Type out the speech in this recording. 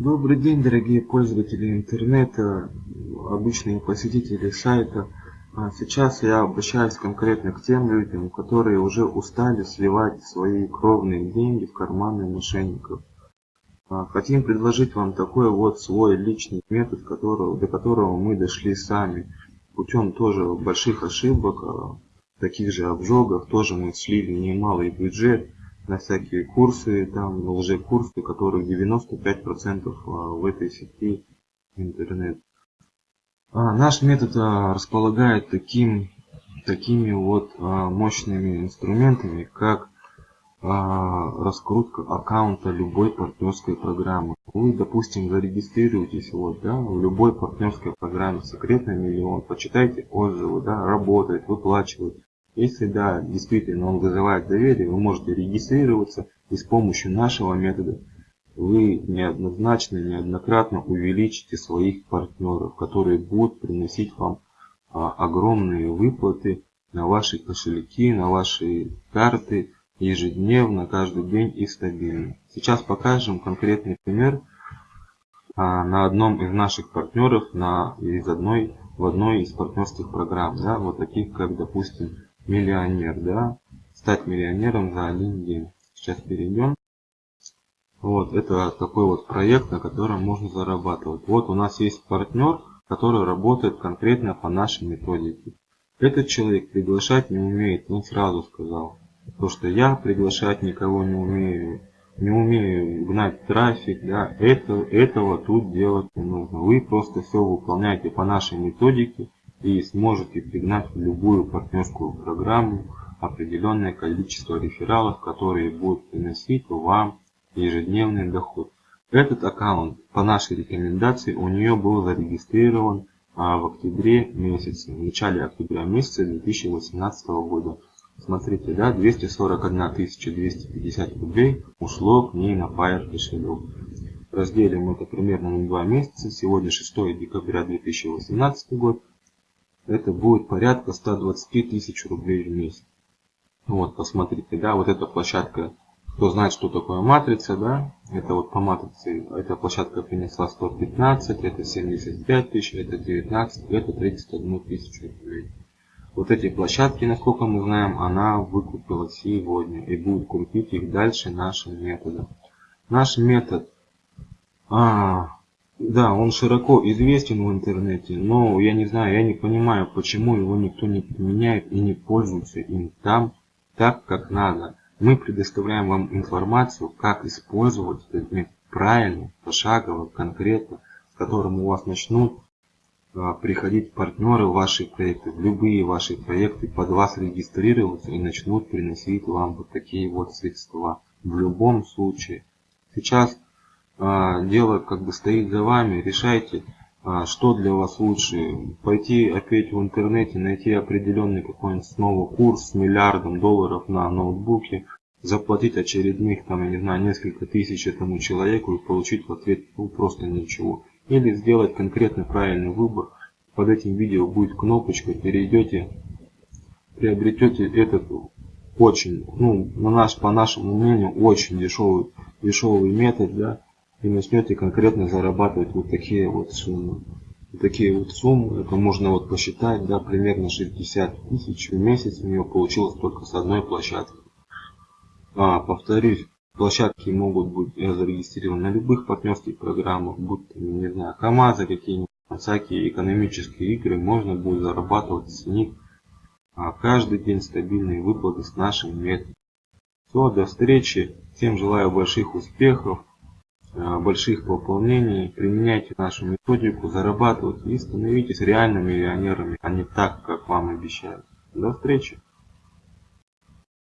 Добрый день, дорогие пользователи интернета, обычные посетители сайта. А сейчас я обращаюсь конкретно к тем людям, которые уже устали сливать свои кровные деньги в карманы мошенников. А хотим предложить вам такой вот свой личный метод, которого, до которого мы дошли сами. Путем тоже больших ошибок, а, таких же обжогов, тоже мы слили немалый бюджет на всякие курсы, там лже-курсы, которых 95% а, в этой сети интернет. А наш метод а, располагает таким, такими вот а, мощными инструментами, как раскрутка аккаунта любой партнерской программы. Вы, допустим, зарегистрируетесь вот, да, в любой партнерской программе секретный миллион, почитайте отзывы, да, работает, выплачивает. Если да, действительно он вызывает доверие, вы можете регистрироваться и с помощью нашего метода вы неоднозначно, неоднократно увеличите своих партнеров, которые будут приносить вам а, огромные выплаты на ваши кошельки, на ваши карты ежедневно, каждый день и стабильно. Сейчас покажем конкретный пример а, на одном из наших партнеров, на, из одной, в одной из партнерских программ, да, вот таких как, допустим, миллионер, да, стать миллионером за один день. Сейчас перейдем. Вот, это такой вот проект, на котором можно зарабатывать. Вот у нас есть партнер, который работает конкретно по нашей методике. Этот человек приглашать не умеет, он сразу сказал. То, что я приглашать никого не умею, не умею гнать трафик, да, это, этого тут делать не нужно. Вы просто все выполняете по нашей методике и сможете пригнать в любую партнерскую программу определенное количество рефералов, которые будут приносить вам ежедневный доход. Этот аккаунт по нашей рекомендации у нее был зарегистрирован а, в октябре месяце, в начале октября месяца 2018 года. Смотрите, да, 241 250 рублей ушло к ней на Fire кошелек. Разделим это примерно на 2 месяца. Сегодня 6 декабря 2018 год это будет порядка 120 тысяч рублей в месяц. Вот, посмотрите, да, вот эта площадка, кто знает, что такое матрица, да, это вот по матрице, эта площадка принесла 115, это 75 тысяч, это 19, это 31 тысячу рублей. Вот эти площадки, насколько мы знаем, она выкупила сегодня и будет крутить их дальше нашим методом. Наш метод а, да, он широко известен в интернете, но я не знаю, я не понимаю, почему его никто не применяет и не пользуется им там так, как надо. Мы предоставляем вам информацию, как использовать этот метод правильно, пошагово, конкретно, с которым у вас начнут а, приходить партнеры в ваши проекты, в любые ваши проекты, под вас регистрироваться и начнут приносить вам вот такие вот средства. В любом случае. Сейчас дело как бы стоит за вами, решайте, а, что для вас лучше. Пойти опять в интернете, найти определенный какой-нибудь снова курс с миллиардом долларов на ноутбуке, заплатить очередных, там, я не знаю, несколько тысяч этому человеку и получить в ответ ну, просто ничего. Или сделать конкретно правильный выбор. Под этим видео будет кнопочка, перейдете, приобретете этот очень, ну, на наш, по нашему мнению, очень дешевый, дешевый метод, да, и начнете конкретно зарабатывать вот такие вот суммы. Вот такие вот суммы, это можно вот посчитать, да, примерно 60 тысяч в месяц у него получилось только с одной площадки. А, повторюсь, площадки могут быть зарегистрированы на любых партнерских программах, будь то, не знаю, КАМАЗы какие-нибудь, всякие экономические игры, можно будет зарабатывать с них а каждый день стабильные выплаты с нашим методом. Все, до встречи, всем желаю больших успехов. Э, больших пополнений, применяйте нашу методику, зарабатывайте и становитесь реальными миллионерами, а не так, как вам обещают. До встречи!